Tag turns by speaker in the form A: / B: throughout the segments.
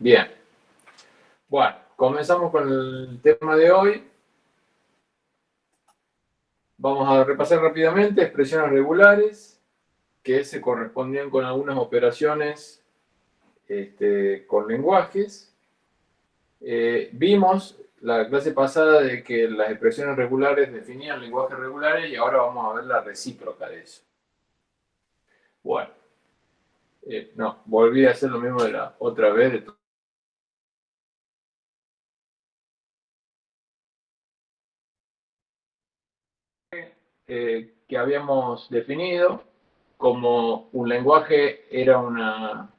A: Bien. Bueno, comenzamos con el tema de hoy. Vamos a repasar rápidamente expresiones regulares que se correspondían con algunas operaciones este, con lenguajes. Eh, vimos la clase pasada de que las expresiones regulares definían lenguajes regulares y ahora vamos a ver la recíproca de eso. Bueno, eh, no, volví a hacer lo mismo de la otra vez. Eh, que habíamos definido como un lenguaje era una,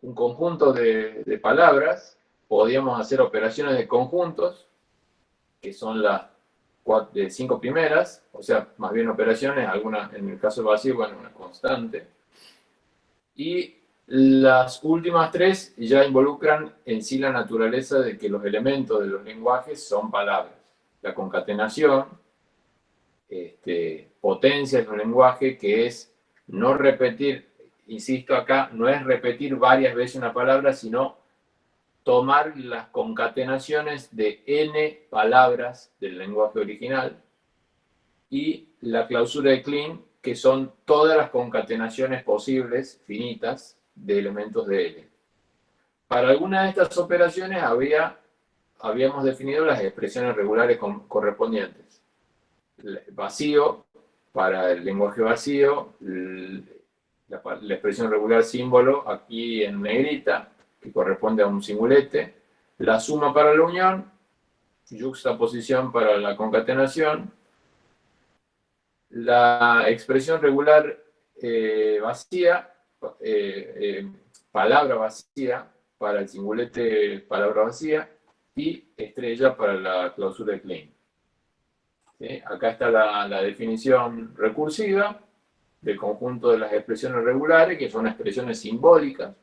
A: un conjunto de, de palabras, podíamos hacer operaciones de conjuntos, que son las de cinco primeras, o sea, más bien operaciones, algunas en el caso vacío, bueno, una constante. Y las últimas tres ya involucran en sí la naturaleza de que los elementos de los lenguajes son palabras. La concatenación, este, potencia de un lenguaje que es no repetir, insisto acá, no es repetir varias veces una palabra, sino tomar las concatenaciones de n palabras del lenguaje original y la clausura de Klein, que son todas las concatenaciones posibles, finitas, de elementos de L. Para alguna de estas operaciones había, habíamos definido las expresiones regulares correspondientes. Vacío, para el lenguaje vacío, la, expresión regular símbolo aquí en negrita, que corresponde a un singulete, la suma para la unión, juxtaposición para la concatenación, la expresión regular eh, vacía, eh, eh, palabra vacía para el singulete palabra vacía y estrella para la clausura de Klein. Acá está la, definición recursiva del conjunto de las expresiones regulares, que son expresiones simbólicas,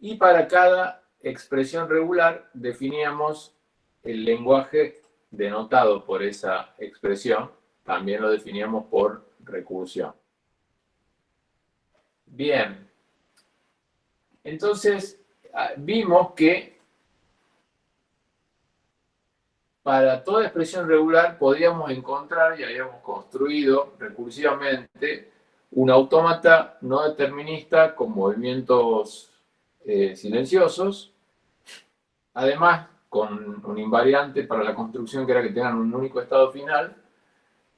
A: y para cada expresión regular definíamos el lenguaje denotado por esa expresión, también lo definíamos por recursión. Bien, entonces ah, vimos que para toda expresión regular podíamos encontrar y habíamos construido recursivamente un autómata no determinista con movimientos eh, silenciosos, además con un invariante para la construcción que era que tengan un único estado final,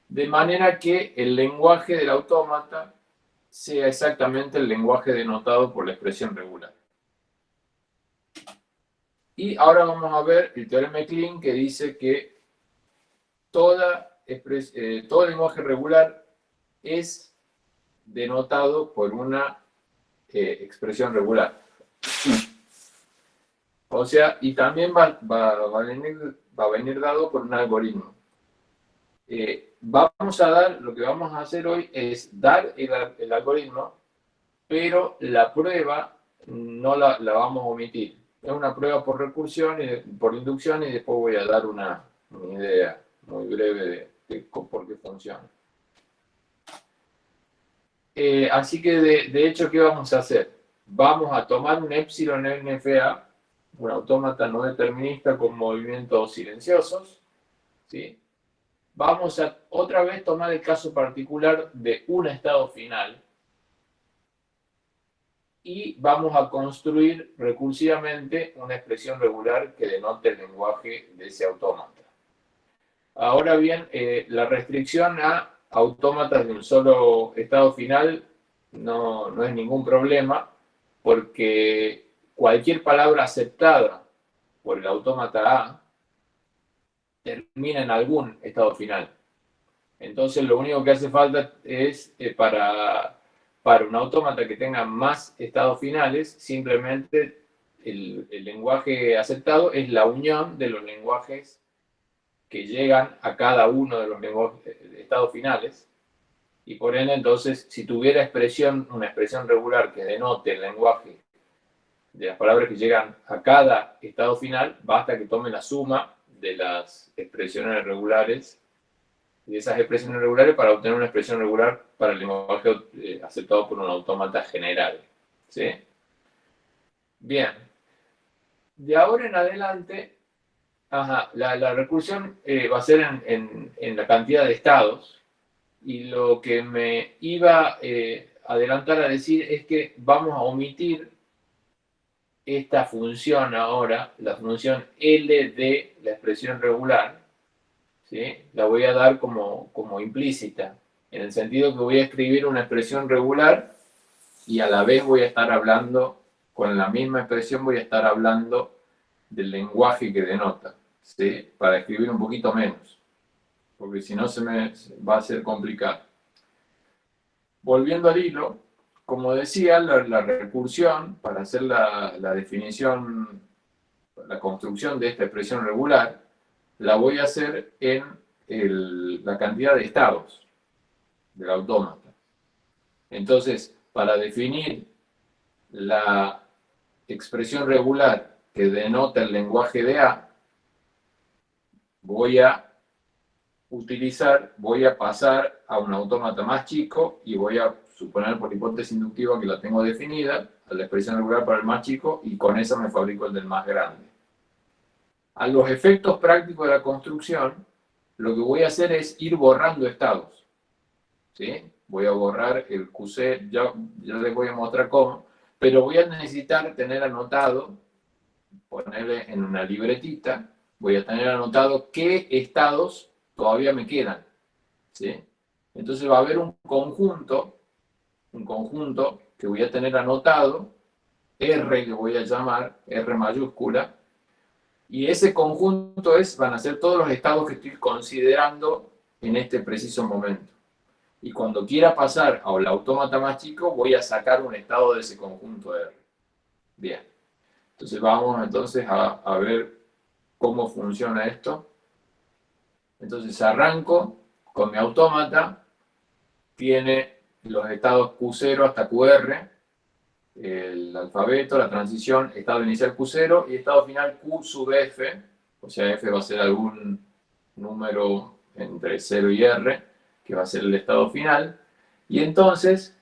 A: de manera que el lenguaje del autómata sea exactamente el lenguaje denotado por la expresión regular. Y ahora vamos a ver el teorema de Klein que dice que toda eh, todo lenguaje regular es denotado por una eh, expresión regular. O sea, y también va, a, venir, dado por un algoritmo. Eh, vamos a dar, lo que vamos a hacer hoy es dar el, algoritmo, pero la prueba no la, vamos a omitir. Es una prueba por recursión y por inducción y después voy a dar una, idea muy breve de, por qué funciona. Eh, así que de, de hecho, ¿qué vamos a hacer? vamos a tomar un epsilon NFA, un autómata no determinista con movimientos silenciosos, ¿sí? Vamos a otra vez tomar el caso particular de un estado final y vamos a construir recursivamente una expresión regular que denote el lenguaje de ese autómata. Ahora bien, eh, la restricción a autómatas de un solo estado final no, no es ningún problema, porque cualquier palabra aceptada por el autómata A termina en algún estado final. Entonces lo único que hace falta es eh, para, para un autómata que tenga más estados finales, simplemente el, lenguaje aceptado es la unión de los lenguajes que llegan a cada uno de los eh, estados finales. Y por ende, entonces, si tuviera expresión, una expresión regular que denote el lenguaje de las palabras que llegan a cada estado final, basta que tome la suma de las expresiones regulares, de esas expresiones regulares para obtener una expresión regular para el lenguaje eh, aceptado por un autómata general. ¿sí? Bien. De ahora en adelante, la, recursión eh, va a ser en, la cantidad de estados. Y lo que me iba a eh, adelantar a decir es que vamos a omitir esta función ahora, la función L de la expresión regular, la voy a dar como, como implícita, en el sentido que voy a escribir una expresión regular y a la vez voy a estar hablando, con la misma expresión voy a estar hablando del lenguaje que denota, ¿sí? para escribir un poquito menos, porque si no se me va a ser complicado. Volviendo al hilo, como decía, la, recursión, para hacer la, definición, la construcción de esta expresión regular, la voy a hacer en la cantidad de estados del autómata. Entonces, para definir la expresión regular que denota el lenguaje de A, voy a utilizar, voy a pasar a un autómata más chico y voy a suponer por hipótesis inductiva que la tengo definida, a la expresión regular para el más chico, y con eso me fabrico el del más grande. A los efectos prácticos de la construcción, lo que voy a hacer es ir borrando estados. ¿Sí? Voy a borrar el QC, ya, les voy a mostrar cómo, pero voy a necesitar tener anotado, ponerle en una libretita, voy a tener anotado qué estados todavía me quedan. ¿sí? Entonces va a haber un conjunto un conjunto que voy a tener anotado, R que voy a llamar, R mayúscula, y ese conjunto es, van a ser todos los estados que estoy considerando en este preciso momento. Y cuando quiera pasar al autómata más chico, voy a sacar un estado de ese conjunto R. Bien. Entonces vamos entonces a, a ver cómo funciona esto. Entonces arranco con mi autómata, tiene los estados Q0 hasta QR, el alfabeto, la transición, estado inicial Q0 y estado final Q sub F, o sea, F va a ser algún número entre 0 y R, que va a ser el estado final, y entonces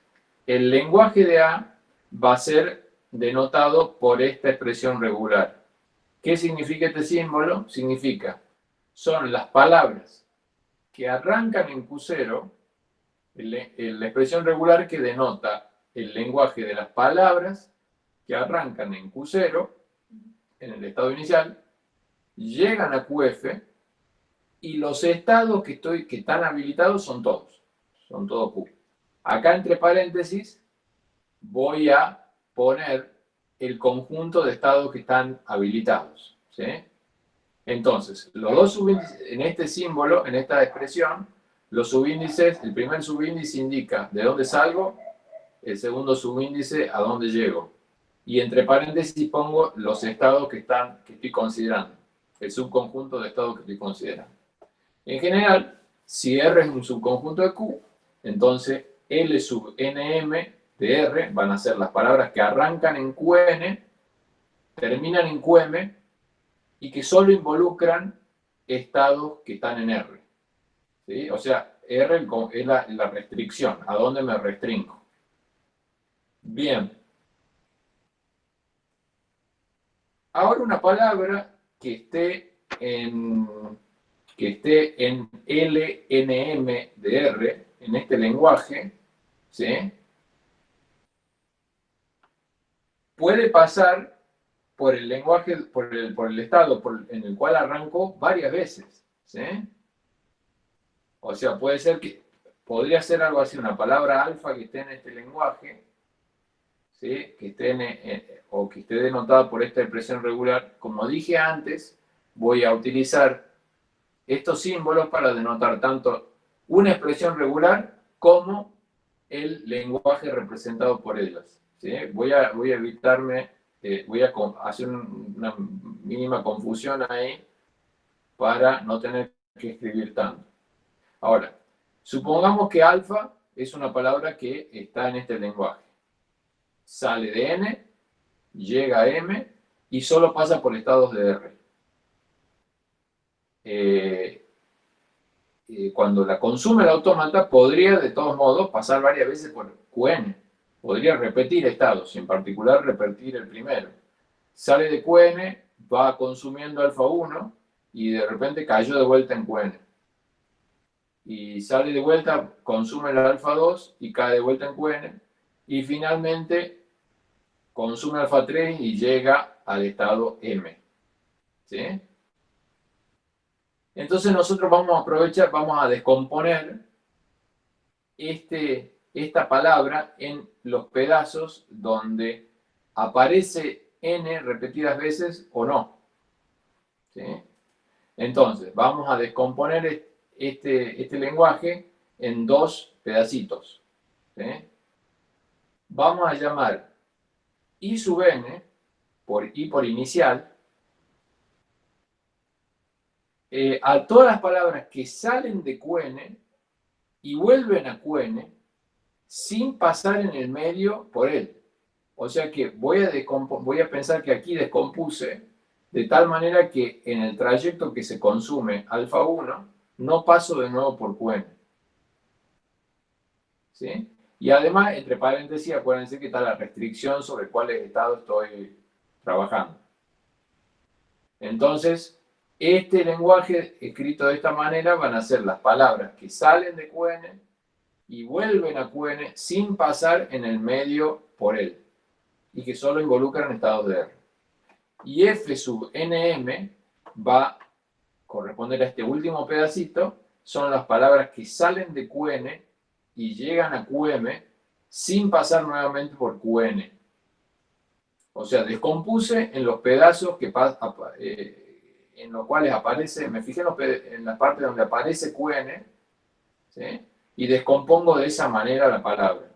A: el lenguaje de A va a ser denotado por esta expresión regular. ¿Qué significa este símbolo? Significa, son las palabras que arrancan en Q0 la expresión regular que denota el lenguaje de las palabras que arrancan en Q0, en el estado inicial, llegan a QF y los estados que, estoy, que están habilitados son todos, son todos Q. Acá entre paréntesis voy a poner el conjunto de estados que están habilitados. Entonces, los dos en este símbolo, en esta expresión, los subíndices, el primer subíndice indica de dónde salgo, el segundo subíndice a dónde llego. Y entre paréntesis pongo los estados que, están, que estoy considerando, el subconjunto de estados que estoy considerando. En general, si R es un subconjunto de Q, entonces L sub NM de R van a ser las palabras que arrancan en QN, terminan en QM y que solo involucran estados que están en R. O sea, R es la, la restricción, a dónde me restringo. Bien. Ahora una palabra que esté en, que esté en LNM de R, en este lenguaje, ¿sí? puede pasar por el lenguaje, por el, por el estado en el cual arranco varias veces. ¿sí? O sea, puede ser que, podría ser algo así, una palabra alfa que esté en este lenguaje, que esté eh, o que esté denotada por esta expresión regular. Como dije antes, voy a utilizar estos símbolos para denotar tanto una expresión regular como el lenguaje representado por ellas. ¿sí? Voy, a, voy a evitarme, eh, voy a hacer una mínima confusión ahí para no tener que escribir tanto. Ahora, supongamos que alfa es una palabra que está en este lenguaje. Sale de n, llega a m y solo pasa por estados de r. Eh, eh, cuando la consume el autómata, podría de todos modos pasar varias veces por qn. Podría repetir estados, y en particular repetir el primero. sale de QN, va consumiendo alfa 1 y de repente cayó de vuelta en QN. Y sale de vuelta, consume el alfa 2 y cae de vuelta en QN. Y finalmente consume alfa 3 y llega al estado M. ¿Sí? Entonces nosotros vamos a aprovechar, vamos a descomponer este, esta palabra en los pedazos donde aparece n repetidas veces o no. Entonces, vamos a descomponer este, este lenguaje en dos pedacitos. Vamos a llamar i sub n, por por inicial, eh, a todas las palabras que salen de QN y vuelven a QN sin pasar en el medio por él. O sea que voy a, voy a pensar que aquí descompuse de tal manera que en el trayecto que se consume alfa 1 no paso de nuevo por QN. ¿Sí? Y además, entre paréntesis, acuérdense que está la restricción sobre cuáles estados estoy trabajando. Entonces, este lenguaje escrito de esta manera van a ser las palabras que salen de QN y vuelven a QN sin pasar en el medio por él y que solo involucran estados de R. Y F sub NM va a corresponder a este último pedacito, son las palabras que salen de QN y llegan a QM sin pasar nuevamente por QN. O sea, descompuse en los pedazos que eh, en los cuales aparece, me fijé en, la parte donde aparece QN, y descompongo de esa manera la palabra.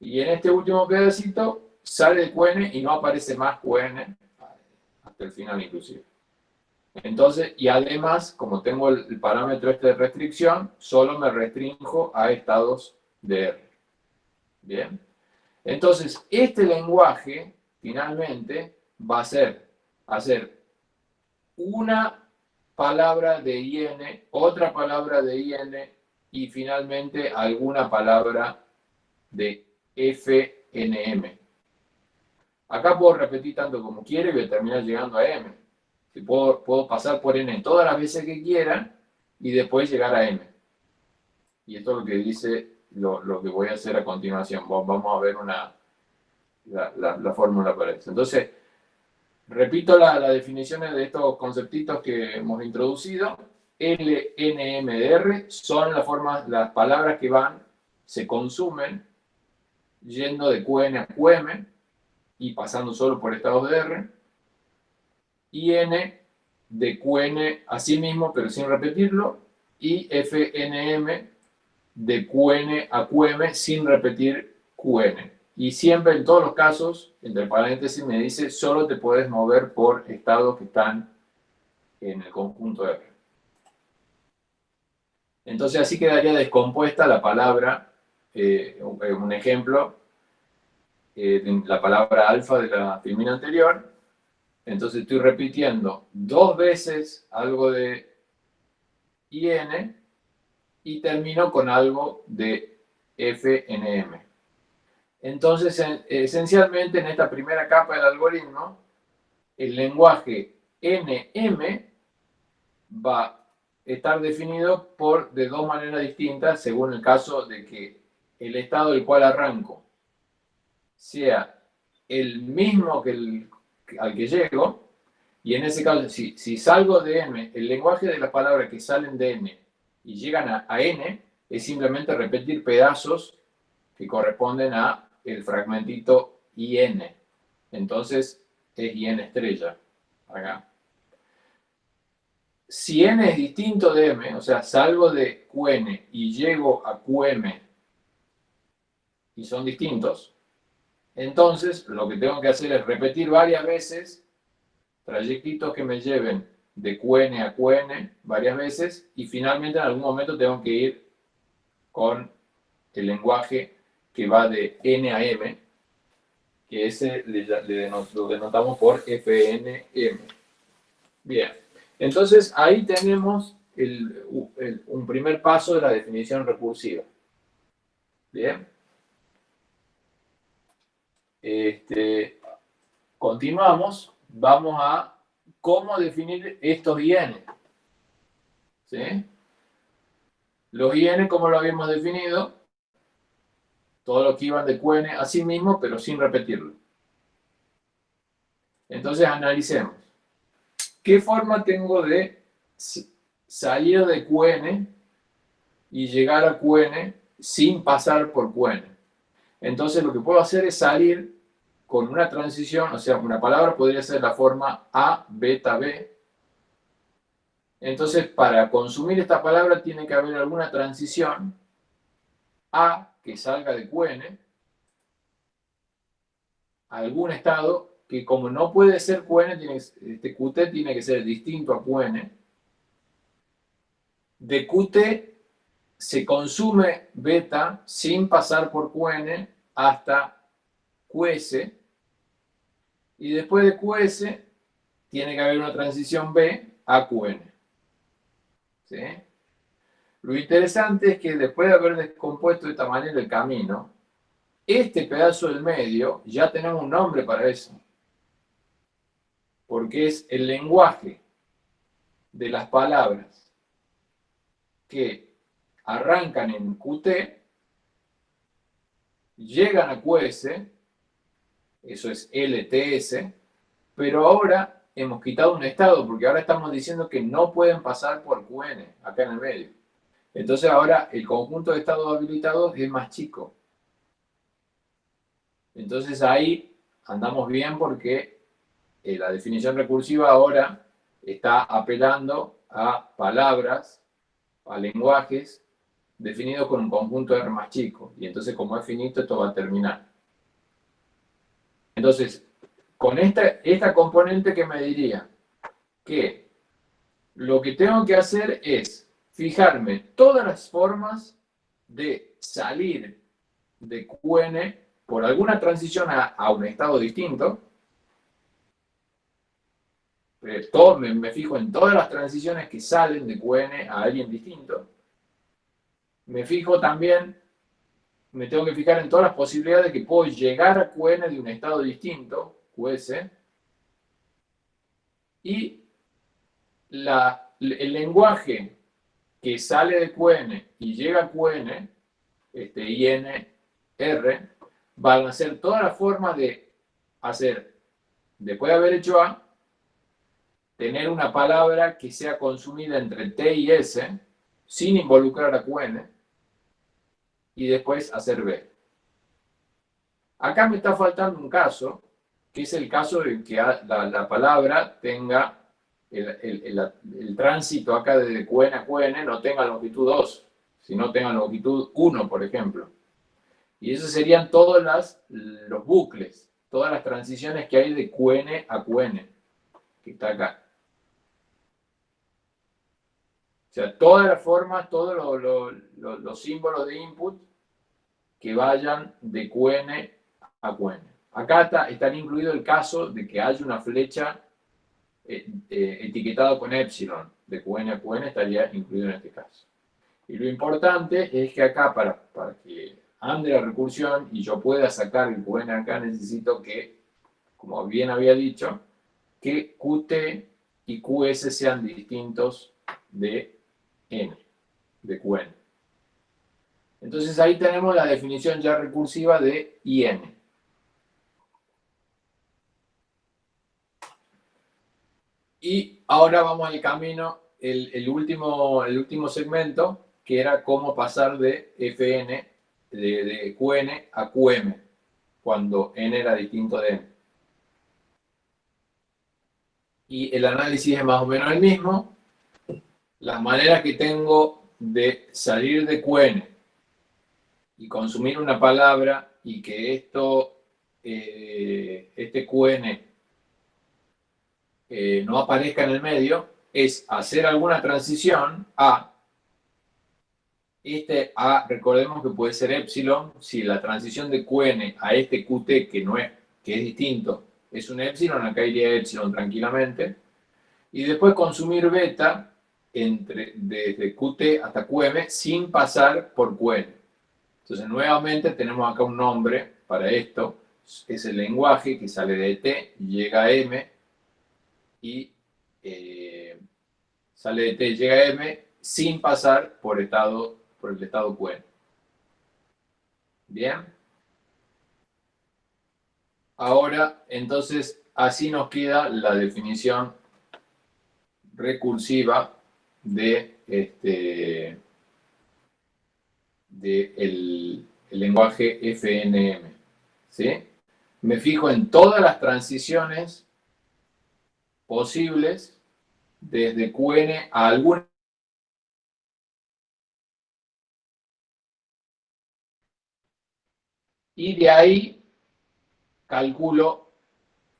A: Y en este último pedacito sale de QN y no aparece más QN hasta el final inclusive. Entonces, y además, como tengo el, parámetro este de restricción, solo me restringo a estados de R. Bien. Entonces, este lenguaje, finalmente, va a ser hacer una palabra de IN, otra palabra de IN y finalmente alguna palabra de FNM. Acá puedo repetir tanto como quiero y voy a terminar llegando a M. Puedo, pasar por N todas las veces que quiera y después llegar a M. Y esto es lo que dice lo, que voy a hacer a continuación. Vamos a ver una, la, la fórmula para eso. Entonces, Repito las definiciones de estos conceptitos que hemos introducido. L, N, M, R son las formas, las palabras que van, se consumen yendo de QN a QM y pasando solo por estados de R. Y N de QN a sí mismo, pero sin repetirlo. Y FNM de QN a QM sin repetir QN. Y siempre, en todos los casos, entre paréntesis me dice, solo te puedes mover por estados que están en el conjunto R. Entonces así quedaría descompuesta la palabra, eh, un ejemplo, eh, la palabra alfa de la filmina anterior. Entonces estoy repitiendo dos veces algo de IN y termino con algo de FNM. Entonces, esencialmente en esta primera capa del algoritmo, el lenguaje NM va a estar definido por de dos maneras distintas según el caso de que el estado del cual arranco sea el mismo que el, al que llego, y en ese caso, si, salgo de M, el lenguaje de las palabras que salen de N y llegan a, a N, es simplemente repetir pedazos que corresponden a el fragmentito IN. Entonces es IN estrella. Acá. Si N es distinto de M, o sea, salgo de QN y llego a QM y son distintos, entonces lo que tengo que hacer es repetir varias veces trayectitos que me lleven de QN a QN varias veces y finalmente en algún momento tengo que ir con el lenguaje que va de N a M, que ese lo denotamos por FNM. Bien, entonces ahí tenemos un primer paso de la definición recursiva. Bien. Este, continuamos, vamos a cómo definir estos IN. Los IN, como lo habíamos definido, todo lo que iban de QN a sí mismo, pero sin repetirlo. Entonces analicemos. ¿Qué forma tengo de salir de QN y llegar a QN sin pasar por QN? Entonces lo que puedo hacer es salir con una transición, o sea, una palabra podría ser la forma A, beta, B. Entonces, para consumir esta palabra tiene que haber alguna transición A que salga de QN, algún estado que como no puede ser QN, tiene, este QT tiene que ser distinto a QN. De QT se consume beta sin pasar por QN hasta QS. Y después de QS tiene que haber una transición B a QN. Lo interesante es que después de haber descompuesto de esta manera el camino, este pedazo del medio ya tenemos un nombre para eso porque es el lenguaje de las palabras que arrancan en Qt, llegan a QS, eso es LTS, pero ahora hemos quitado un estado, porque ahora estamos diciendo que no pueden pasar por QN, acá en el medio. Entonces ahora el conjunto de estados habilitados es más chico. Entonces ahí andamos bien porque eh, la definición recursiva ahora está apelando a palabras, a lenguajes definidos con un conjunto R más chico. Y entonces, como es finito, esto va a terminar. Entonces, con esta, esta componente que me diría que lo que tengo que hacer es fijarme todas las formas de salir de QN por alguna transición a un estado distinto, eh, todo, me, fijo en todas las transiciones que salen de QN a alguien distinto. Me fijo también, me tengo que fijar en todas las posibilidades que puedo llegar a QN de un estado distinto, QS, y el lenguaje que sale de QN y llega a QN, este INR, van a ser todas las formas de hacer, después de haber hecho A, tener una palabra que sea consumida entre T y S sin involucrar a QN y después hacer B. Acá me está faltando un caso, que es el caso de que la, palabra tenga el, tránsito acá de QN a QN no tenga longitud 2, sino tenga longitud 1, por ejemplo. Y esos serían todos las, los bucles, todas las transiciones que hay de QN a QN, que está acá. O sea, todas las formas, todos los símbolos de input que vayan de QN a QN. Acá está, está incluido el caso de que haya una flecha eh, eh, etiquetada con epsilon de QN a QN estaría incluido en este caso. Y lo importante es que acá, para, para que ande la recursión y yo pueda sacar el QN acá, necesito que, como bien había dicho, que Qt y QS sean distintos de n, de Qn. Entonces ahí tenemos la definición ya recursiva de IN. Y ahora vamos al camino, el, último, el último segmento, que era cómo pasar de Fn, de, de Qn a Qm, cuando n era distinto de n. Y el análisis es más o menos el mismo, las maneras que tengo de salir de QN y consumir una palabra y que esto, eh, este QN eh, no aparezca en el medio, es hacer alguna transición a este A, recordemos que puede ser epsilon, si la transición de QN a este QT, que no es, que es distinto, es un epsilon, acá iría epsilon tranquilamente, y después consumir beta, entre, desde Qt hasta Qm sin pasar por Qn. Entonces, nuevamente tenemos acá un nombre para esto. es el lenguaje que sale de T, llega a M y eh, sale de T, llega a M sin pasar por el estado QN. Bien. Ahora, entonces, así nos queda la definición recursiva de este de el, lenguaje FNM. ¿sí? Me fijo en todas las transiciones posibles desde QN a alguna y de ahí calculo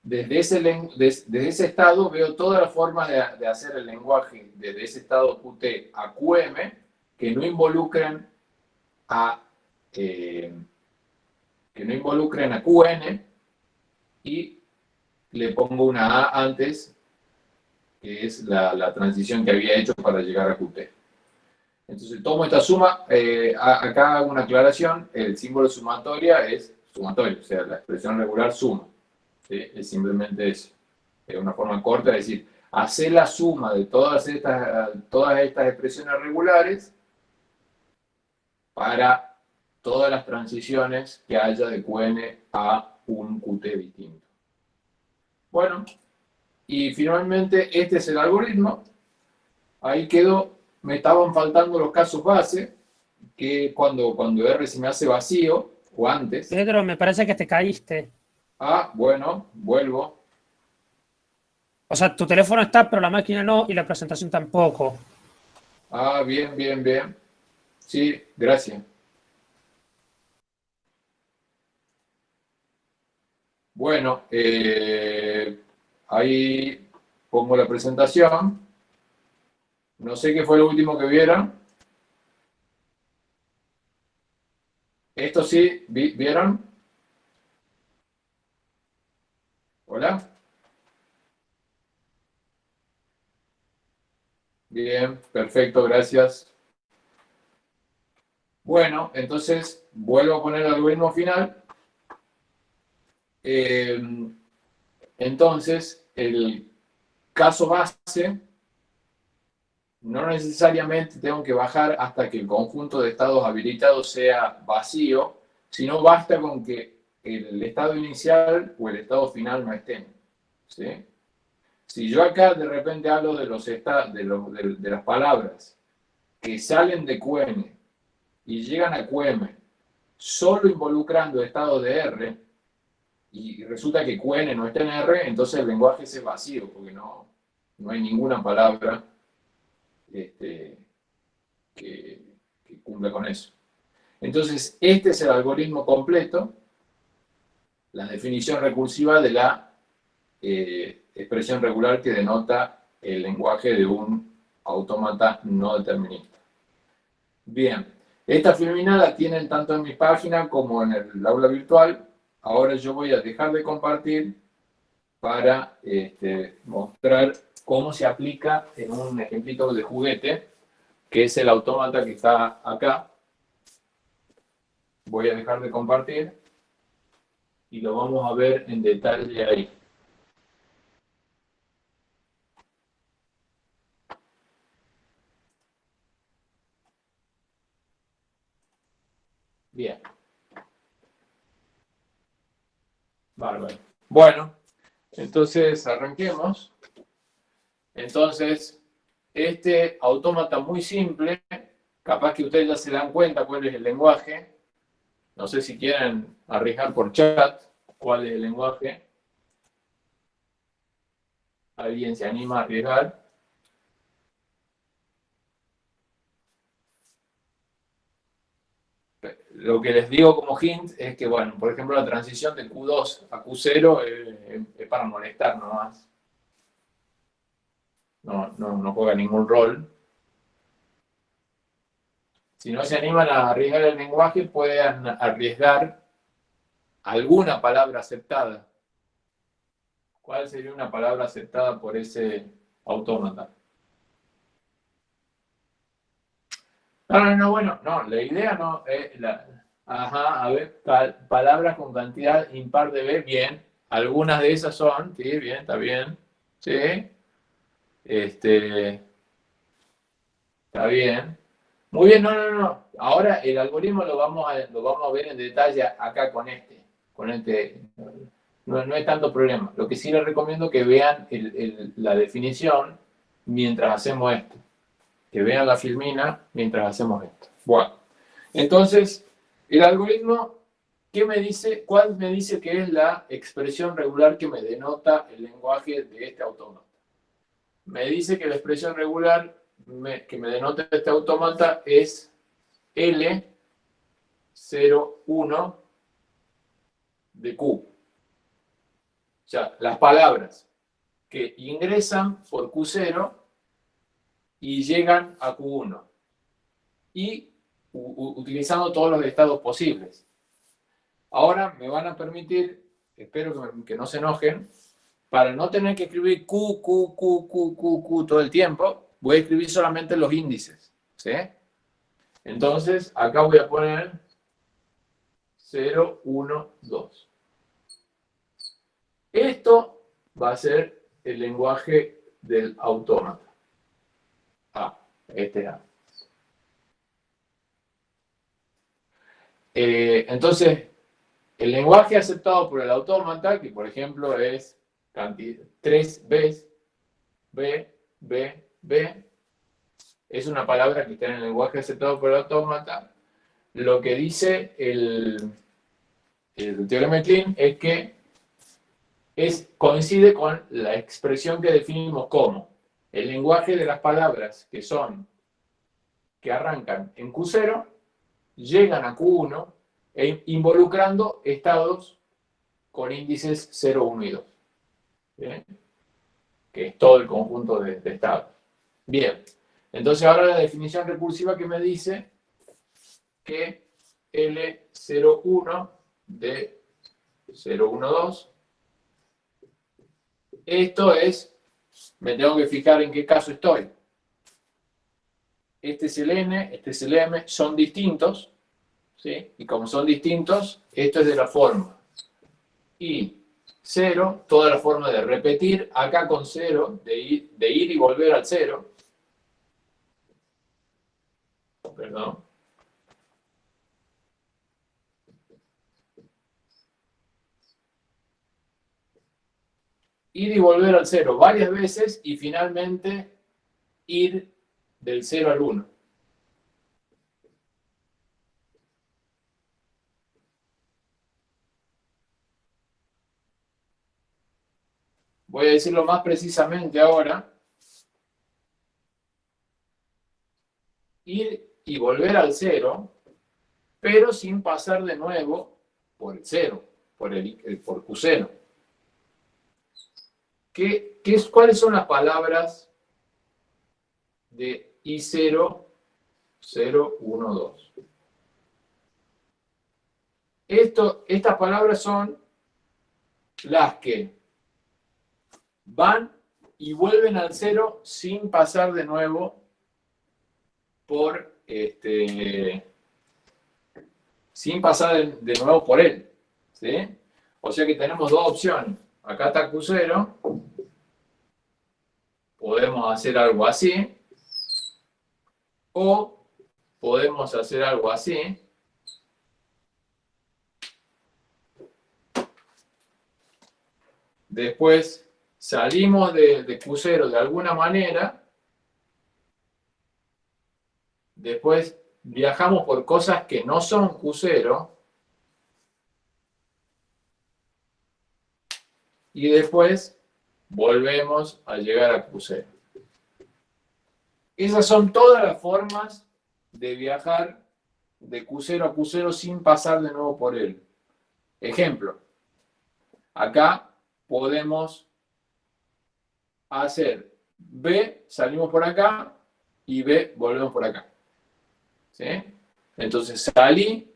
A: desde ese, desde ese estado veo todas las formas de, hacer el lenguaje desde ese estado Qt a QM que no involucren a eh, que no involucren a QN y le pongo una A antes que es la, transición que había hecho para llegar a Qt. Entonces tomo esta suma, eh, acá hago una aclaración, el símbolo sumatoria es sumatorio, o sea, la expresión regular suma. Es simplemente eso. Es una forma corta de decir, hacer la suma de todas estas, todas estas expresiones regulares para todas las transiciones que haya de QN a un Qt distinto. Bueno, y finalmente este es el algoritmo. Ahí quedó, me estaban faltando los casos base, que cuando, cuando R se me hace vacío, o antes.
B: Pedro, me parece que te caíste.
A: Ah, bueno, vuelvo.
B: O sea, tu teléfono está, pero la máquina no, y la presentación tampoco.
A: Ah, bien, bien, bien. Sí, gracias. Bueno, eh, ahí pongo la presentación. No sé qué fue lo último que vieron. Esto sí, ¿vieron? Hola. Bien, perfecto, gracias. Bueno, entonces vuelvo a poner el algoritmo final. Eh, entonces, el caso base, no necesariamente tengo que bajar hasta que el conjunto de estados habilitados sea vacío, sino basta con que el estado inicial o el estado final no estén. Si yo acá de repente hablo de, los de, de, las palabras que salen de QM y llegan a QM solo involucrando estado de R, y resulta que QN no está en R, entonces el lenguaje es vacío, porque no, no hay ninguna palabra este, que, que cumpla con eso. Entonces, este es el algoritmo completo la definición recursiva de la eh, expresión regular que denota el lenguaje de un autómata no determinista. Bien, esta filmina la tienen tanto en mi página como en el aula virtual. Ahora yo voy a dejar de compartir para este, mostrar cómo se aplica en un ejemplito de juguete, que es el autómata que está acá. Voy a dejar de compartir y lo vamos a ver en detalle ahí. Bien. Bárbaro. Bueno, entonces arranquemos. Entonces, este autómata muy simple, capaz que ustedes ya se dan cuenta cuál es el lenguaje, no sé si quieren arriesgar por chat cuál es el lenguaje. ¿Alguien se anima a arriesgar? Lo que les digo como hint es que, bueno, por ejemplo, la transición de Q2 a Q0 es, para molestar nomás. No, no, no juega ningún rol. Si no se animan a arriesgar el lenguaje, pueden arriesgar alguna palabra aceptada. ¿Cuál sería una palabra aceptada por ese autómata? No, no, no, bueno, no, la idea no es la... Ajá, a ver, palabras con cantidad impar de B, bien. Algunas de esas son, sí, bien, está bien. Sí. Este, está bien. Muy bien, no, no, no. Ahora el algoritmo lo vamos a, lo vamos a ver en detalle acá con este. Con este. No, no es tanto problema. Lo que sí les recomiendo que vean la definición mientras hacemos esto. Que vean la filmina mientras hacemos esto. Bueno, entonces, el algoritmo, ¿qué me dice? ¿Cuál me dice que es la expresión regular que me denota el lenguaje de este autómata? Me dice que la expresión regular que me denota este autómata es L01 de Q. O sea, las palabras que ingresan por Q0 y llegan a Q1. Y utilizando todos los estados posibles. Ahora me van a permitir, espero que, no se enojen, para no tener que escribir Q, Q, Q, Q, Q, Q todo el tiempo, voy a escribir solamente los índices. Entonces, acá voy a poner 0, 1, 2. Esto va a ser el lenguaje del autómata. A, este A. Eh, entonces, el lenguaje aceptado por el autómata, que por ejemplo es 3 B, B, B, B, es una palabra que está en el lenguaje aceptado por el autómata. Lo que dice el, el teorema de Klein es que es, coincide con la expresión que definimos como el lenguaje de las palabras que son, que arrancan en Q0, llegan a Q1, e involucrando estados con índices 0, 1 y 2. Que es todo el conjunto de estados. Bien, entonces ahora la definición recursiva que me dice que L01 de 012, esto es, me tengo que fijar en qué caso estoy. Este es el N, este es el M, son distintos, ¿sí? Y como son distintos, esto es de la forma. Y 0, toda la forma de repetir, acá con 0, de ir, de ir y volver al 0, perdón. Ir y volver al cero varias veces y finalmente ir del 0 al 1. Voy a decirlo más precisamente ahora. Ir y volver al cero, pero sin pasar de nuevo por el cero, por, el, por Q0. ¿Qué, qué, ¿Cuáles son las palabras de I0, 0, 1, 2? Esto, estas palabras son las que van y vuelven al cero sin pasar de nuevo por este, sin pasar de, nuevo por él. ¿sí? O sea que tenemos dos opciones. Acá está Q0. Podemos hacer algo así. O podemos hacer algo así. Después salimos de, de Q0 de alguna manera Después viajamos por cosas que no son Q0. Y después volvemos a llegar a Q0. Esas son todas las formas de viajar de Q0 a Q0 sin pasar de nuevo por él. Ejemplo, acá podemos hacer B, salimos por acá, y B, volvemos por acá. Entonces salí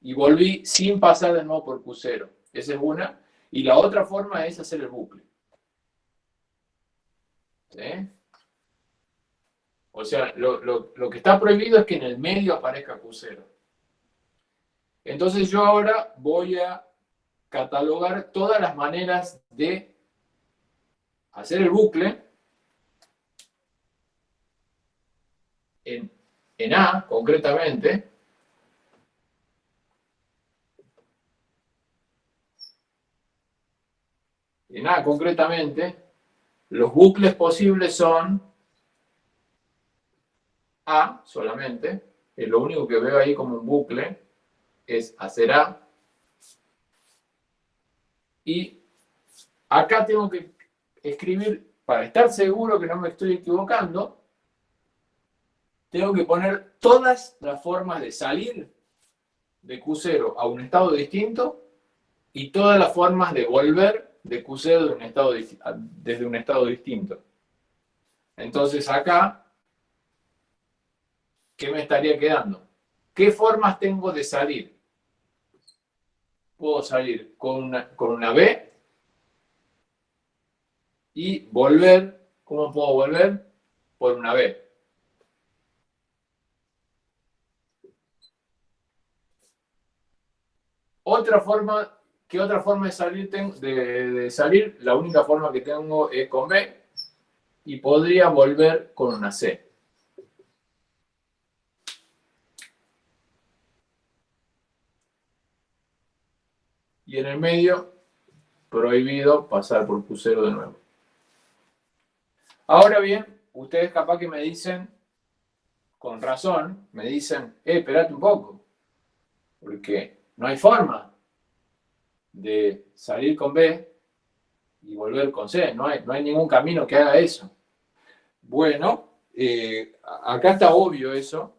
A: y volví sin pasar de nuevo por Q0. Esa es una. Y la otra forma es hacer el bucle. O sea, lo, que está prohibido es que en el medio aparezca Q0. Entonces yo ahora voy a catalogar todas las maneras de hacer el bucle en, en A, concretamente, en A concretamente, los bucles posibles son A solamente, y lo único que veo ahí como un bucle es hacer A, y acá tengo que escribir, para estar seguro que no me estoy equivocando, tengo que poner todas las formas de salir de Q0 a un estado distinto y todas las formas de volver de Q0 de un estado, desde un estado distinto. Entonces acá, ¿qué me estaría quedando? ¿Qué formas tengo de salir? Puedo salir con una, con una B y volver, ¿cómo puedo volver? Por una B. Otra forma ¿Qué otra forma de salir? La única forma que tengo es con B y podría volver con una C. Y en el medio, prohibido pasar por Q0 de nuevo. Ahora bien, ustedes capaz que me dicen, con razón, me dicen, eh, espérate un poco, porque no hay forma de salir con B y volver con C. No hay, no hay ningún camino que haga eso. Bueno, eh, acá está obvio eso,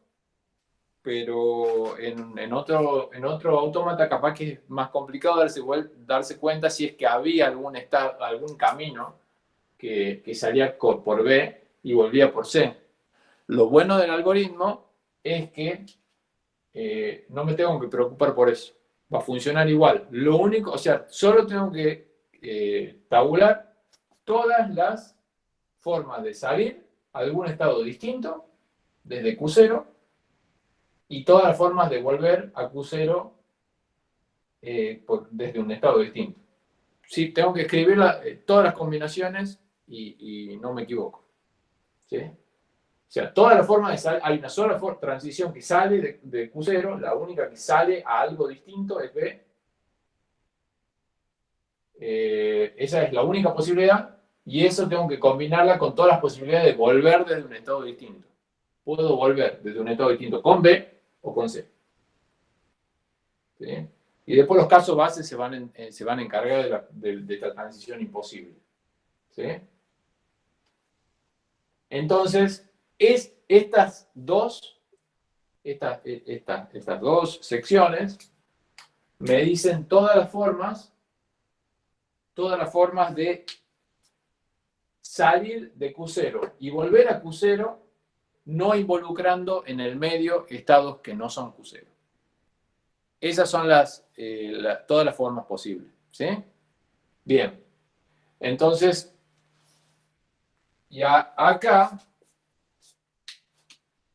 A: pero en, otro, en otro autómata capaz que es más complicado darse, darse cuenta si es que había algún, algún camino que, salía por B y volvía por C. Lo bueno del algoritmo es que eh, no me tengo que preocupar por eso va a funcionar igual. Lo único, o sea, solo tengo que eh, tabular todas las formas de salir a algún estado distinto desde Q0 y todas las formas de volver a Q0 eh, desde un estado distinto. Sí, tengo que escribir eh, todas las combinaciones y, no me equivoco. ¿Sí? O sea, todas las formas de salir, hay una sola transición que sale de, Q0, la única que sale a algo distinto es B. Eh, esa es la única posibilidad y eso tengo que combinarla con todas las posibilidades de volver desde un estado distinto. Puedo volver desde un estado distinto con B o con C. Y después los casos bases se van, eh, se van a encargar de, de esta transición imposible. ¿Sí? Entonces, es, estas, dos, estas, estas dos secciones me dicen todas las formas, todas las formas de salir de Q0 y volver a Q0 no involucrando en el medio estados que no son Q0. Esas son las, eh, todas las formas posibles. ¿sí? Bien. Entonces, ya acá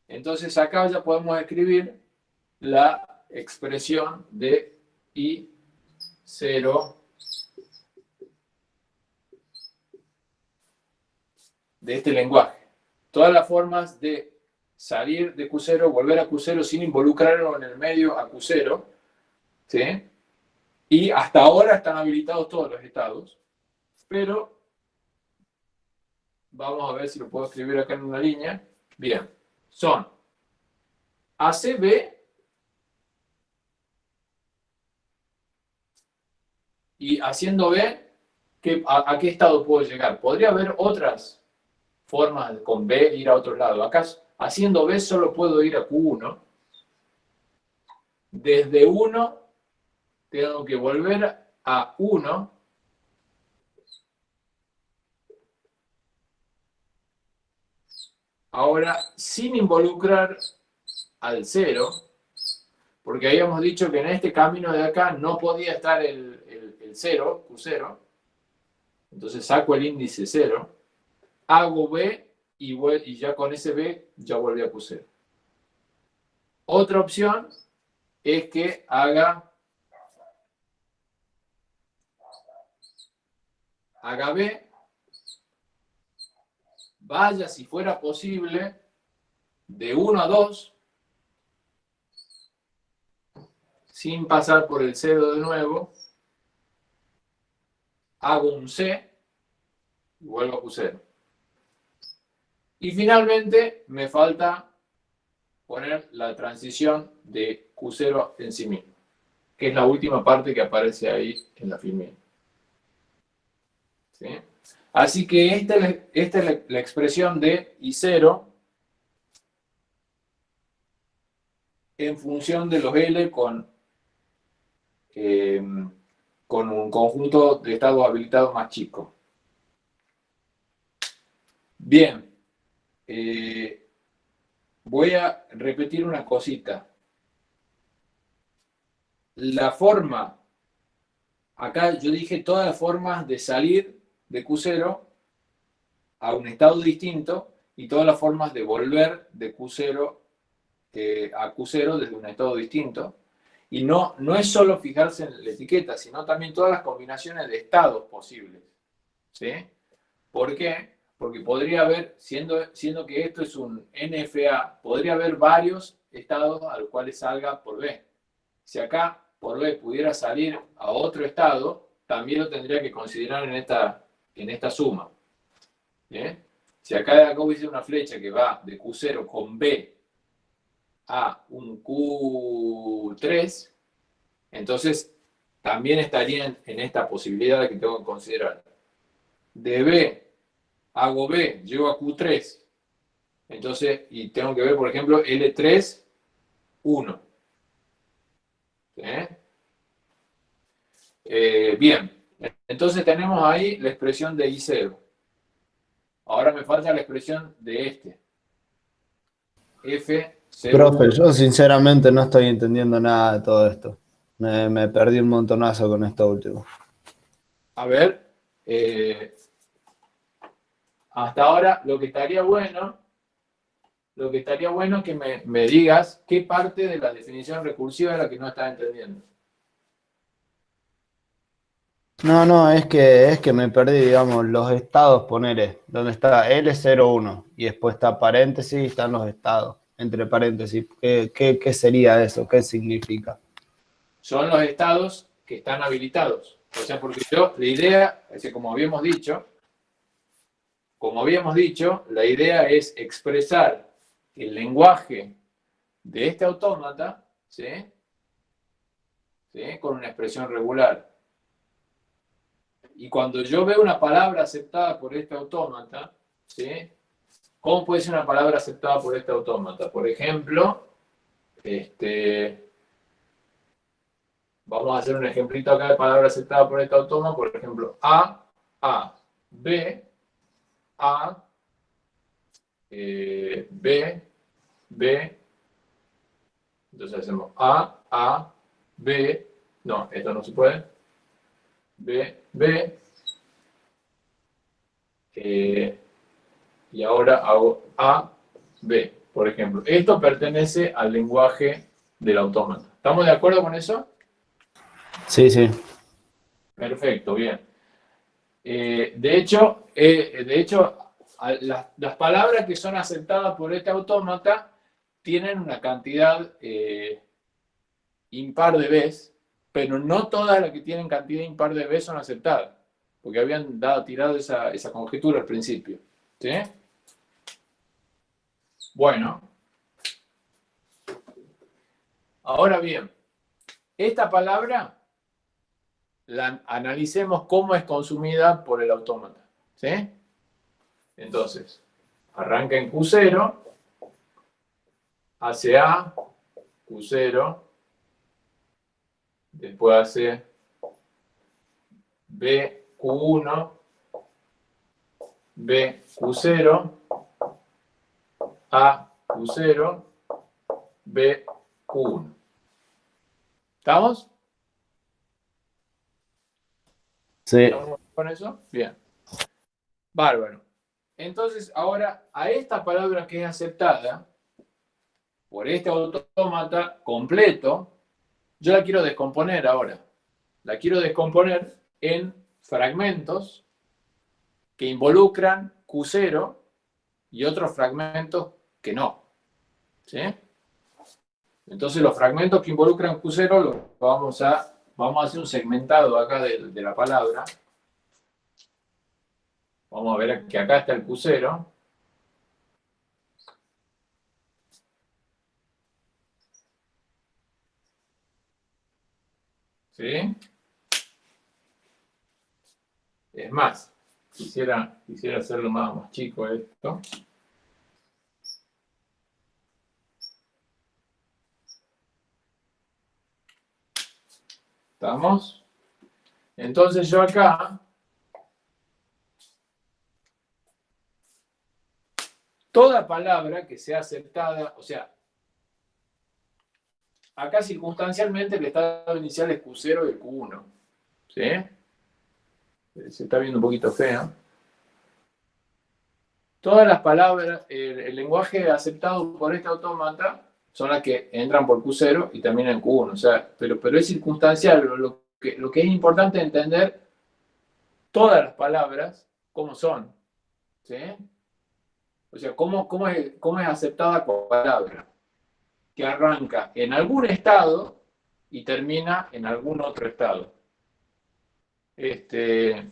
A: entonces acá ya podemos escribir la expresión de I0 de este lenguaje. Todas las formas de salir de Q0, volver a Q0 sin involucrarlo en el medio a Q0, ¿sí? Y hasta ahora están habilitados todos los estados, pero vamos a ver si lo puedo escribir acá en una línea. Bien, son ACB y haciendo B, a, qué estado puedo llegar? Podría haber otras formas con B ir a otro lado. Acá haciendo B solo puedo ir a Q1. Desde 1 tengo que volver a 1 Ahora, sin involucrar al cero, porque habíamos dicho que en este camino de acá no podía estar el, el, cero, Q0, entonces saco el índice 0, hago B y, y ya con ese B ya volví a Q0. Otra opción es que haga, haga B, vaya si fuera posible de 1 a 2, sin pasar por el 0 de nuevo, hago un C y vuelvo a Q0. Y finalmente me falta poner la transición de Q0 en sí mismo, que es la última parte que aparece ahí en la filmina. Así que esta, es la, expresión de I0 en función de los L con eh, con un conjunto de estados habilitados más chico. Bien, eh, voy a repetir una cosita. La forma, acá yo dije todas las formas de salir de Q0 a un estado distinto y todas las formas de volver de Q0 eh, a Q0 desde un estado distinto. Y no, no es solo fijarse en la etiqueta, sino también todas las combinaciones de estados posibles. ¿Sí? ¿Por qué? Porque podría haber, siendo, siendo que esto es un NFA, podría haber varios estados a los cuales salga por B. Si acá por B pudiera salir a otro estado, también lo tendría que considerar en esta, en esta suma. Si acá, acá hubiese una flecha que va de Q0 con B a un Q3, entonces también estarían en esta posibilidad que tengo que considerar. De B hago B, llego a Q3. Entonces, y tengo que ver, por ejemplo, L3, 1. Eh, bien, entonces tenemos ahí la expresión de I0. Ahora me falta la expresión de este. F
C: Profe, yo sinceramente no estoy entendiendo nada de todo esto. Me, perdí un montonazo con esto último.
A: A ver, eh, hasta ahora lo que estaría bueno, lo que estaría bueno es que me, me, digas qué parte de la definición recursiva es la que no estás entendiendo.
C: No, no, es que, es que me perdí, digamos, los estados, poneré, donde está L01 y después está paréntesis, están los estados entre paréntesis. ¿Qué, sería eso? ¿Qué significa?
A: Son los estados que están habilitados. O sea, porque yo, la idea, como habíamos dicho, como habíamos dicho, la idea es expresar el lenguaje de este autómata, ¿sí? ¿sí? Con una expresión regular. Y cuando yo veo una palabra aceptada por este autómata, ¿sí? ¿Cómo puede ser una palabra aceptada por este autómata? Por ejemplo, este, vamos a hacer un ejemplito acá de palabra aceptada por este autómata. Por ejemplo, A, A, B, A, eh, B, B. Entonces hacemos A, A, B. No, esto no se puede. B, B. Eh, y ahora hago A, B, por ejemplo. Esto pertenece al lenguaje del autómata. ¿Estamos de acuerdo con eso?
C: Sí, sí.
A: Perfecto, bien. Eh, de hecho, eh, de hecho las, palabras que son aceptadas por este autómata tienen una cantidad impar de veces, pero no todas las que tienen cantidad impar de veces son aceptadas, porque habían dado, tirado esa, esa conjetura al principio. ¿Sí? Bueno. Ahora bien, esta palabra la analicemos cómo es consumida por el autómata. ¿Sí? Entonces, arranca en Q0, hace A, Q0, después hace B, Q1, B, Q0, A, Q0, B, Q1. ¿Estamos?
C: Sí.
A: ¿Estamos con eso? Bien. Bárbaro. Entonces, ahora, a esta palabra que es aceptada por este autómata completo, yo la quiero descomponer ahora. La quiero descomponer en fragmentos que involucran Q0 y otros fragmentos que no. ¿Sí? Entonces los fragmentos que involucran Q0 los vamos a, vamos a hacer un segmentado acá de, de la palabra. Vamos a ver que acá está el Q0. ¿Sí? Es más, quisiera, quisiera hacerlo más, más chico esto. ¿Estamos? Entonces yo acá, toda palabra que sea aceptada, o sea, acá circunstancialmente el estado inicial es Q0 y Q1. ¿Sí? Se está viendo un poquito feo. Todas las palabras, el, lenguaje aceptado por este autómata son las que entran por Q0 y también en Q1. O sea, pero, pero es circunstancial. Lo que, lo que es importante entender todas las palabras cómo son. ¿Sí? O sea, cómo, cómo, es, cómo es aceptada como palabra que arranca en algún estado y termina en algún otro estado. Este,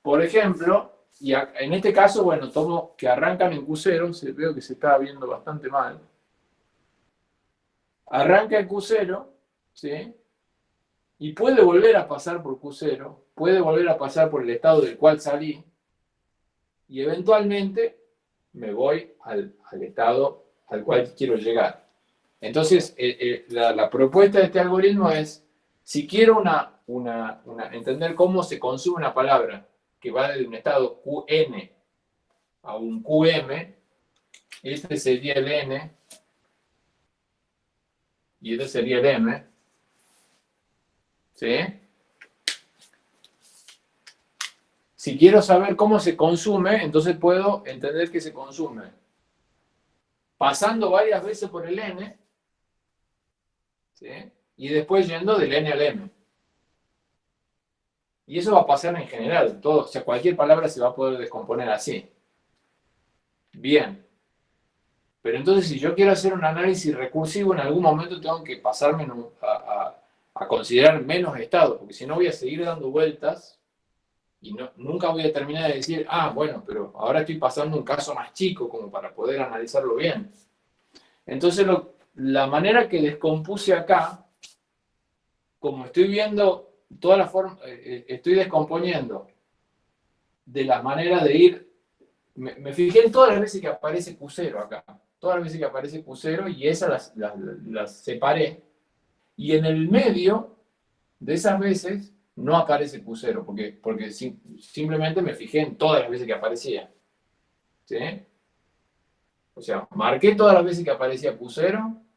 A: por ejemplo, y en este caso, bueno, tomo que arrancan en Q0, se, veo que se está viendo bastante mal. Arranca en Q0, ¿sí? Y puede volver a pasar por Q0, puede volver a pasar por el estado del cual salí, y eventualmente me voy al, al estado al cual quiero llegar. Entonces, eh, eh, la, propuesta de este algoritmo es, si quiero una, una, entender cómo se consume una palabra que va de un estado QN a un QM, este sería el N y este sería el M. ¿Sí? Si quiero saber cómo se consume, entonces puedo entender que se consume pasando varias veces por el N y después yendo del N al M. Y eso va a pasar en general, todo, o sea, cualquier palabra se va a poder descomponer así. Bien. Pero entonces, si yo quiero hacer un análisis recursivo, en algún momento tengo que pasarme a, considerar menos estados, porque si no voy a seguir dando vueltas y no, nunca voy a terminar de decir, ah, bueno, pero ahora estoy pasando un caso más chico como para poder analizarlo bien. Entonces, lo, la manera que descompuse acá, como estoy viendo toda la forma, eh, eh, estoy descomponiendo de la manera de ir, me, fijé en todas las veces que aparece Q0 acá, todas las veces que aparece Q0 y esas las, separé, y en el medio de esas veces no aparece Q0, porque, porque simplemente me fijé en todas las veces que aparecía. ¿Sí? O sea, marqué todas las veces que aparecía Q0,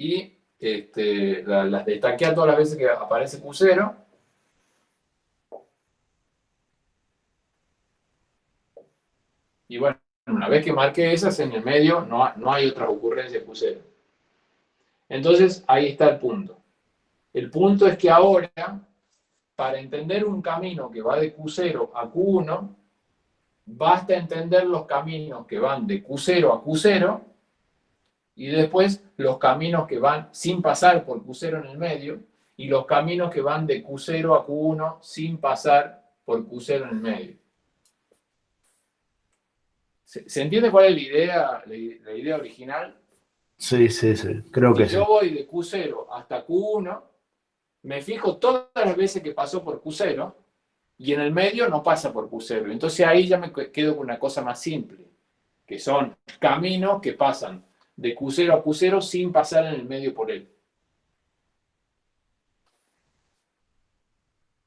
A: y este, las destaqué a todas las veces que aparece Q0. Y bueno, una vez que marqué esas en el medio, no, no hay otra ocurrencia Q0. Entonces, ahí está el punto. El punto es que ahora, para entender un camino que va de Q0 a Q1, basta entender los caminos que van de Q0 a Q0 y después los caminos que van sin pasar por Q0 en el medio y los caminos que van de Q0 a Q1 sin pasar por Q0 en el medio. ¿Se, entiende cuál es la idea, la, idea original?
C: Sí, sí, sí, creo que
A: si yo voy de Q0 hasta Q1, me fijo todas las veces que pasó por Q0 y en el medio no pasa por Q0. Entonces ahí ya me quedo con una cosa más simple, que son caminos que pasan de Q0 a Q0 sin pasar en el medio por él.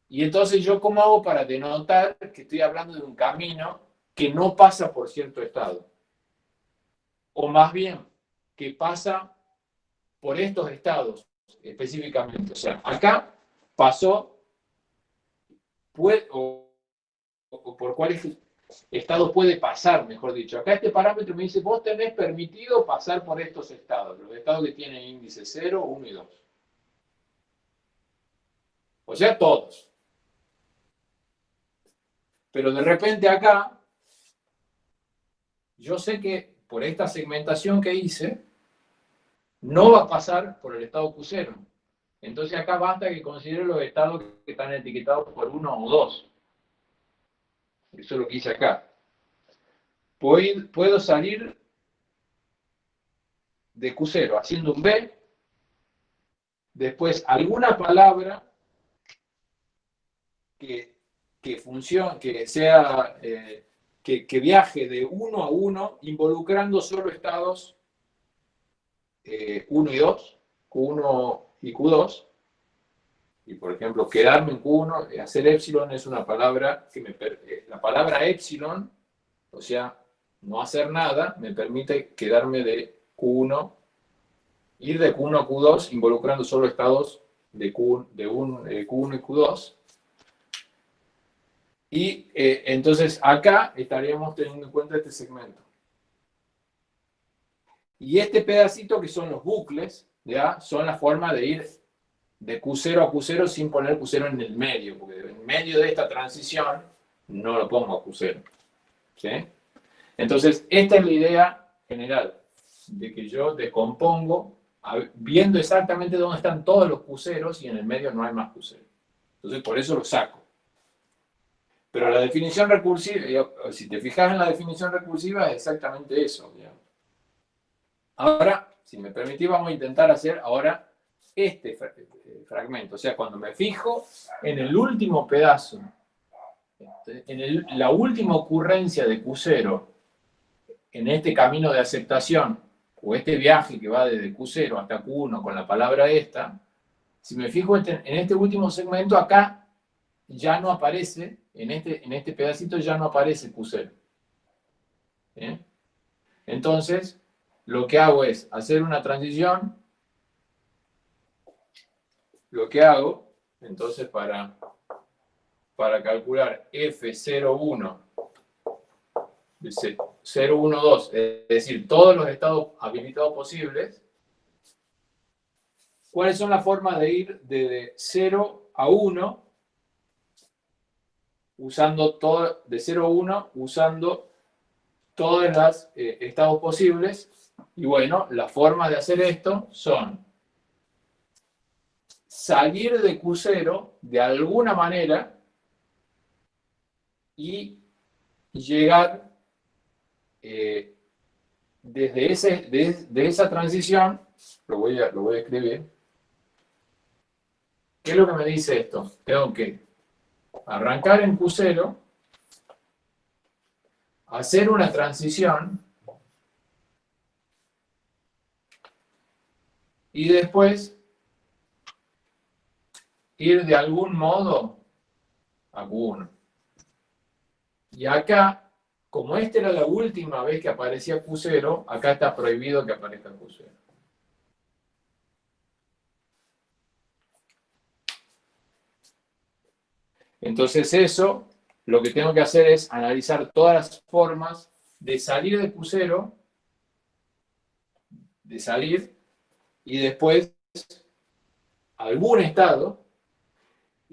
A: Y entonces yo cómo hago para denotar que estoy hablando de un camino que no pasa por cierto estado. O más bien, que pasa por estos estados específicamente. O sea, acá pasó o, o por cuáles estado puede pasar, mejor dicho. Acá este parámetro me dice, vos tenés permitido pasar por estos estados, los estados que tienen índice 0, 1 y 2. O sea, todos. Pero de repente acá, yo sé que por esta segmentación que hice, no va a pasar por el estado Q0. Entonces acá basta que considere los estados que están etiquetados por uno o dos. Eso es lo que hice acá. Puedo salir de Q0 haciendo un B, después alguna palabra que, que funcione, que sea, eh, que, viaje de uno a uno, involucrando solo estados 1 eh, y 2, Q1 y Q2, y por ejemplo, quedarme en Q1, eh, hacer epsilon es una palabra que me... La palabra epsilon, o sea, no hacer nada, me permite quedarme de Q1, ir de Q1 a Q2, involucrando solo estados de, Q, de un, Q1 y Q2. Y eh, entonces acá estaríamos teniendo en cuenta este segmento. Y este pedacito que son los bucles, ¿ya? son la forma de ir de Q0 a Q0 sin poner Q0 en el medio, porque en medio de esta transición no lo pongo a Q0. ¿sí? Entonces, esta es la idea general, de que yo descompongo viendo exactamente dónde están todos los Q0 y en el medio no hay más Q0. Entonces, por eso lo saco. Pero la definición recursiva, si te fijas en la definición recursiva, es exactamente eso. Ahora, si me permitís, vamos a intentar hacer ahora este eh, fragmento. O sea, cuando me fijo en el último pedazo, este, en la última ocurrencia de Q0, en este camino de aceptación, o este viaje que va desde Q0 hasta Q1 con la palabra esta, si me fijo en este último segmento, acá ya no aparece, en este, en este pedacito ya no aparece Q0. Entonces, lo que hago es hacer una transición lo que hago, entonces para, para calcular F01, 012, es decir, todos los estados habilitados posibles, ¿cuáles son las formas de ir de 0 a 1 usando todo, de 0 a 1 usando todos los eh, estados posibles? Y bueno, las formas de hacer esto son salir de Q0 de alguna manera y llegar eh, desde ese, esa transición, lo voy, a, lo voy a escribir, ¿qué es lo que me dice esto? Tengo que arrancar en Q0, hacer una transición y después ir de algún modo a Q1. Y acá, como esta era la última vez que aparecía Q0, acá está prohibido que aparezca Q0. Entonces eso, lo que tengo que hacer es analizar todas las formas de salir de Q0, de salir, y después algún estado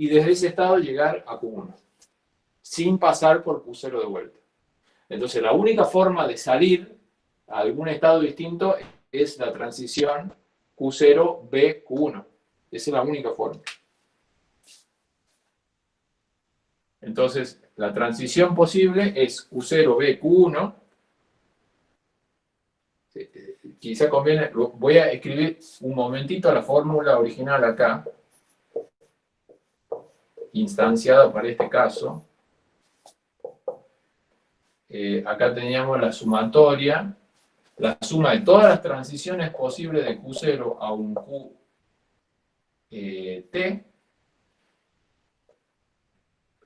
A: y desde ese estado llegar a Q1, sin pasar por Q0 de vuelta. Entonces, la única forma de salir a algún estado distinto es la transición Q0-B-Q1. Esa es la única forma. Entonces, la transición posible es Q0-B-Q1. Quizá conviene, voy a escribir un momentito la fórmula original acá instanciado para este caso. Eh, acá teníamos la sumatoria, la suma de todas las transiciones posibles de Q0 a un QT,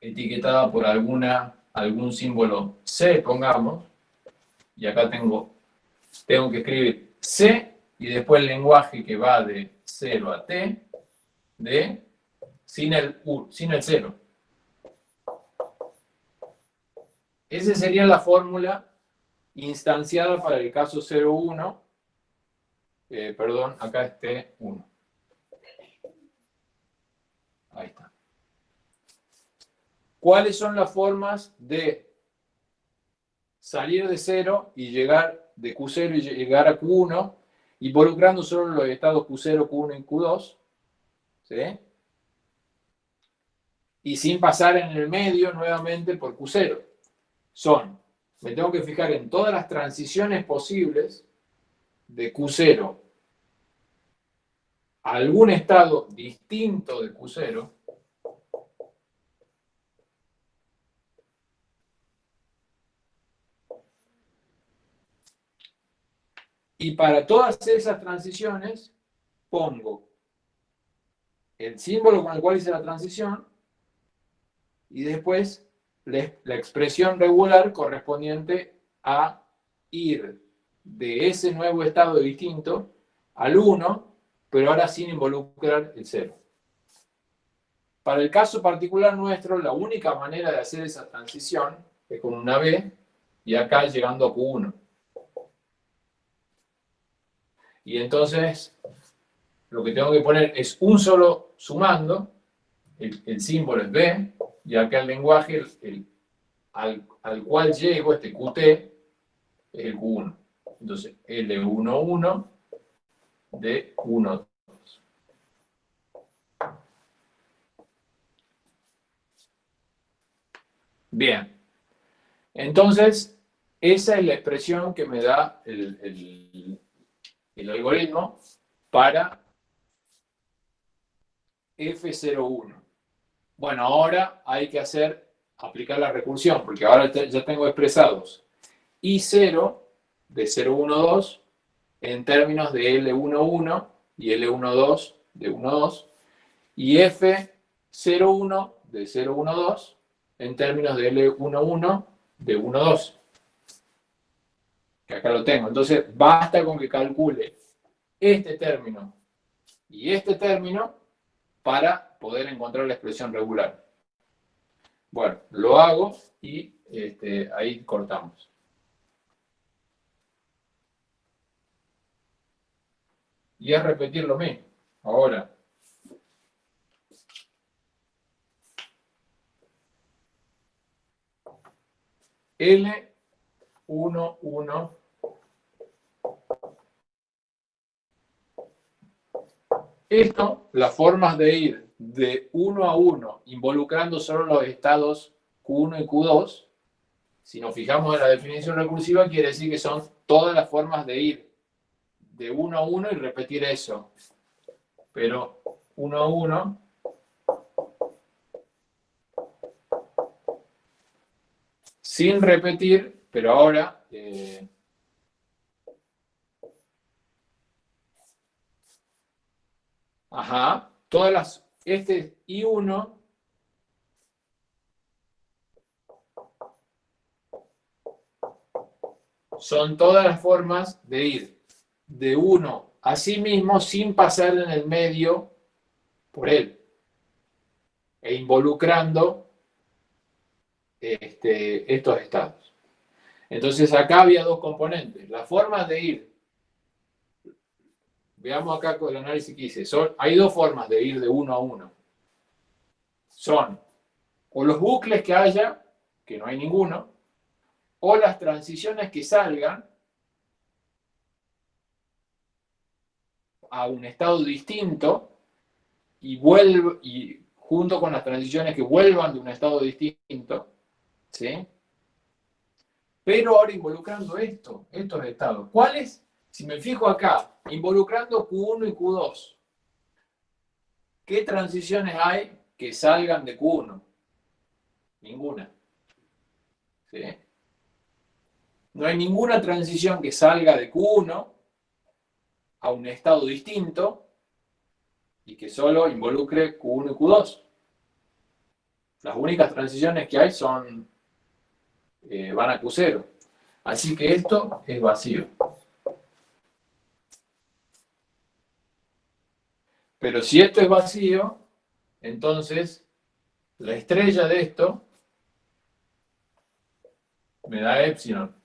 A: etiquetada por alguna, algún símbolo C, pongamos, y acá tengo, tengo que escribir C, y después el lenguaje que va de 0 a T, de sin el, sin el. Esa sería la fórmula instanciada para el caso 0,1. Eh, perdón, acá esté 1. Ahí está. ¿Cuáles son las formas de salir de cero y llegar de Q0 y llegar a Q1, involucrando solo los estados Q0, Q1 y Q2? ¿Sí? Y sin pasar en el medio nuevamente por Q0. Son, me tengo que fijar en todas las transiciones posibles de Q0 a algún estado distinto de Q0 Y para todas esas transiciones pongo el símbolo con el cual hice la transición y después la expresión regular correspondiente a ir de ese nuevo estado distinto al 1, pero ahora sin involucrar el 0. Para el caso particular nuestro, la única manera de hacer esa transición es con una B y acá llegando a Q1. Y entonces, lo que tengo que poner es un solo sumando, el, símbolo es B, y acá el lenguaje el, al, cual llego, este Qt, es el Q1. Entonces, L11 de 1, 2. Bien. Entonces, esa es la expresión que me da el, el algoritmo para F01. Bueno, ahora hay que hacer, aplicar la recursión, porque ahora ya tengo expresados I0 de 012 en términos de L11 y L12 de 12 y F01 de 012 en términos de L11 de 12 que acá lo tengo. Entonces, basta con que calcule este término y este término para poder encontrar la expresión regular. Bueno, lo hago y este, ahí cortamos. Y es repetir lo mismo. Ahora, L 1, 1. Esto, las formas de ir de 1 a 1, involucrando solo los estados Q1 y Q2, si nos fijamos en la definición recursiva, quiere decir que son todas las formas de ir de 1 a 1 y repetir eso. Pero 1 a 1 sin repetir pero ahora, eh, ajá, todas las, este I1 son todas las formas de ir de uno a sí mismo sin pasar en el medio por él e involucrando este, estos estados. Entonces acá había dos componentes. Las formas de ir. Veamos acá con el análisis que hice. Son, hay dos formas de ir de uno a uno. Son o los bucles que haya, que no hay ninguno, o las transiciones que salgan a un estado distinto y, vuelve, y junto con las transiciones que vuelvan de un estado distinto, ¿sí? pero ahora involucrando esto, estos estados. ¿Cuáles? Si me fijo acá, involucrando Q1 y Q2. ¿Qué transiciones hay que salgan de Q1? Ninguna. No hay ninguna transición que salga de Q1 a un estado distinto y que solo involucre Q1 y Q2. Las únicas transiciones que hay son eh, van a Q0. Así que esto es vacío. Pero si esto es vacío, entonces la estrella de esto me da epsilon.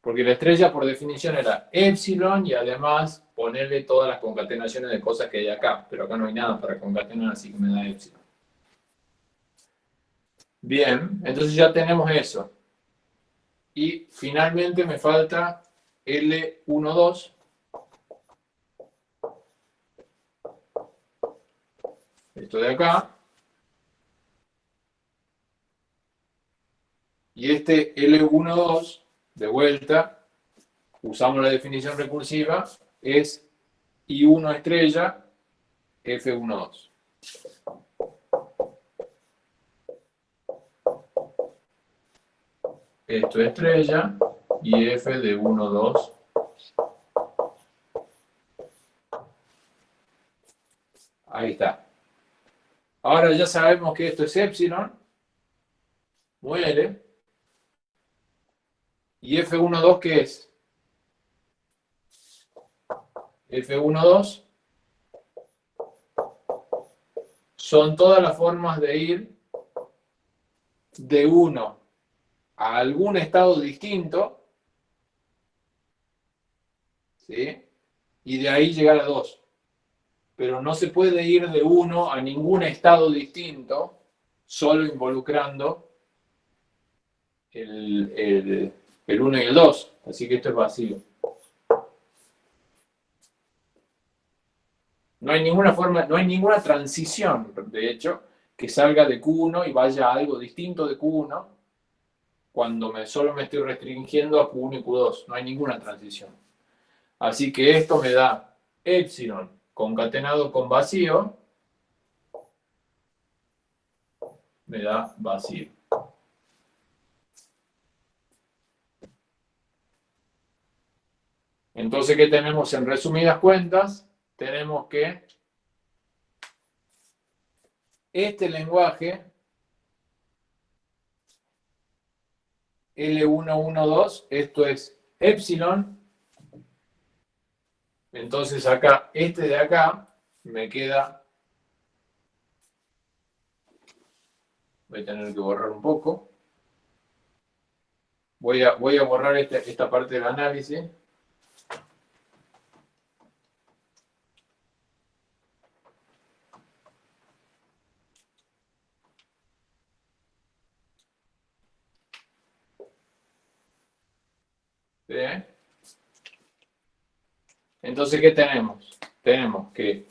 A: Porque la estrella por definición era epsilon y además ponerle todas las concatenaciones de cosas que hay acá, pero acá no hay nada para concatenar, así que me da epsilon. Bien, entonces ya tenemos eso. Y finalmente me falta L12. Esto de acá. Y este L12, de vuelta, usamos la definición recursiva, es I1 estrella F12. Esto es estrella y F de 1, 2. Ahí está. Ahora ya sabemos que esto es epsilon. Muere. ¿Y F12 qué es? F12 son todas las formas de ir de 1 a algún estado distinto, ¿sí? y de ahí llegar a 2. Pero no se puede ir de 1 a ningún estado distinto, solo involucrando el, el, el 1 y el 2. Así que esto es vacío. No hay ninguna forma, no hay ninguna transición, de hecho, que salga de Q1 y vaya a algo distinto de Q1 cuando me, solo me estoy restringiendo a Q1 y Q2. No hay ninguna transición. Así que esto me da epsilon concatenado con vacío, me da vacío. Entonces, ¿qué tenemos en resumidas cuentas? Tenemos que este lenguaje L112, esto es epsilon. Entonces acá, este de acá, me queda... Voy a tener que borrar un poco. Voy a, voy a borrar esta, esta parte del análisis. Entonces, ¿qué tenemos? Tenemos que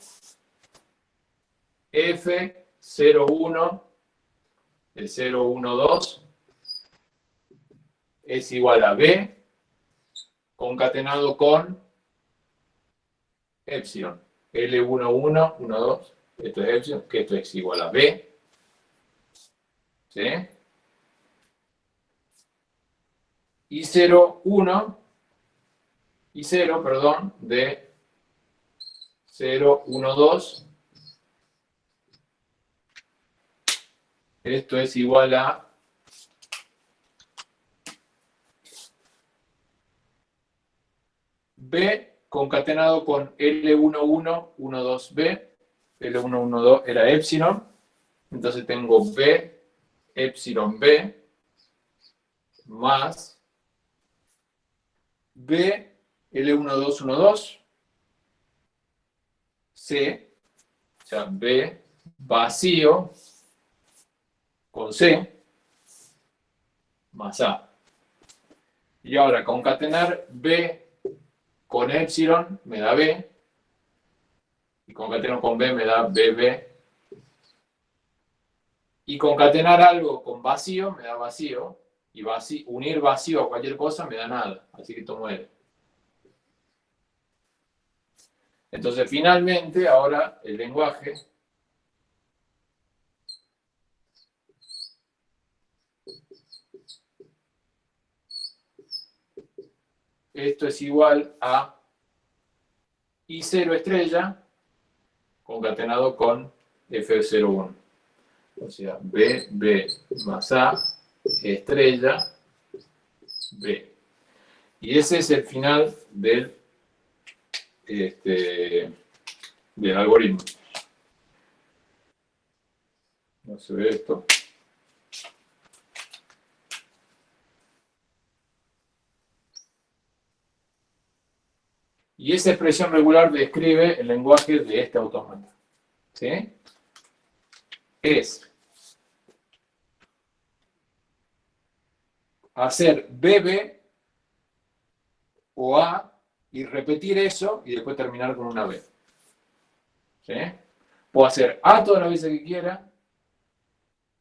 A: F01, el 012, es igual a B concatenado con epsilon. L11, 12, esto es epsilon, que esto es igual a B. ¿Sí? y 0, 1, y 0, perdón, de 0, 1, 2. Esto es igual a B concatenado con L11, 12B. L112 era epsilon. Entonces tengo B, epsilon B, más B, L1212, C, o sea, B vacío con C, más A. Y ahora concatenar B con epsilon me da B, y concateno con B me da BB, y concatenar algo con vacío me da vacío, y unir vacío a cualquier cosa me da nada, así que esto muere. Entonces, finalmente, ahora el lenguaje esto es igual a I0 estrella concatenado con F01. O sea, B, B más A estrella B. Y ese es el final del, este, del algoritmo. No se ve esto. Y esa expresión regular describe el lenguaje de este autómata. ¿Sí? Es hacer BB o A y repetir eso y después terminar con una B. ¿Sí? Puedo hacer A todas las veces que quiera,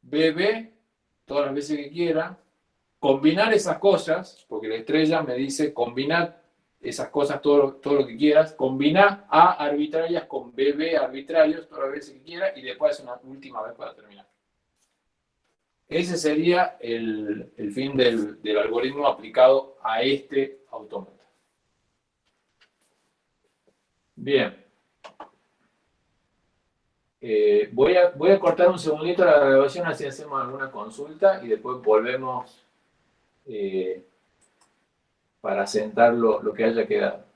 A: BB todas las veces que quiera, combinar esas cosas, porque la estrella me dice combinar esas cosas todo, todo lo que quieras, combinar A arbitrarias con BB arbitrarios todas las veces que quiera y después una última vez para terminar. Ese sería el, fin del, del algoritmo aplicado a este autómata. Bien. Eh, voy, a, voy a cortar un segundito la grabación así hacemos alguna consulta y después volvemos eh, para sentar lo que haya quedado.